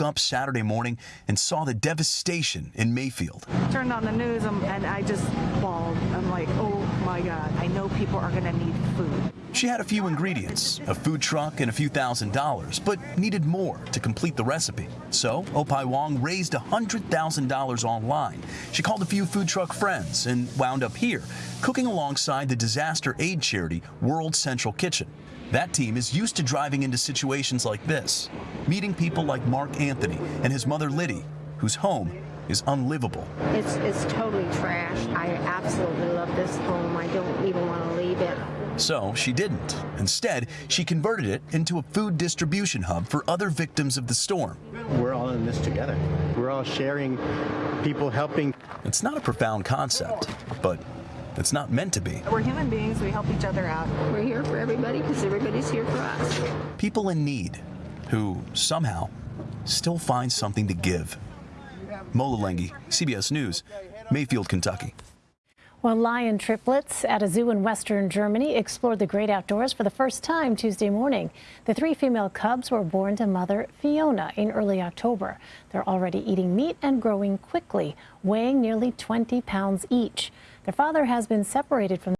up Saturday morning and saw the devastation in Mayfield. Turned on the news and I just bawled. Know people are going to need food. She had a few ingredients, a food truck and a few thousand dollars, but needed more to complete the recipe. So, Opai Wong raised $100,000 online. She called a few food truck friends and wound up here, cooking alongside the disaster aid charity World Central Kitchen. That team is used to driving into situations like this, meeting people like Mark Anthony and his mother Liddy, whose home is unlivable. It's, it's totally trash. I absolutely love this home. I don't even want to leave it. So she didn't. Instead, she converted it into a food distribution hub for other victims of the storm. We're all in this together. We're all sharing, people helping. It's not a profound concept, but it's not meant to be. We're human beings. We help each other out. We're here for everybody because everybody's here for us. People in need who somehow still find something to give. Mola CBS News, Mayfield, Kentucky. Well, lion triplets at a zoo in western Germany explored the great outdoors for the first time Tuesday morning. The three female cubs were born to mother Fiona in early October. They're already eating meat and growing quickly, weighing nearly 20 pounds each. Their father has been separated from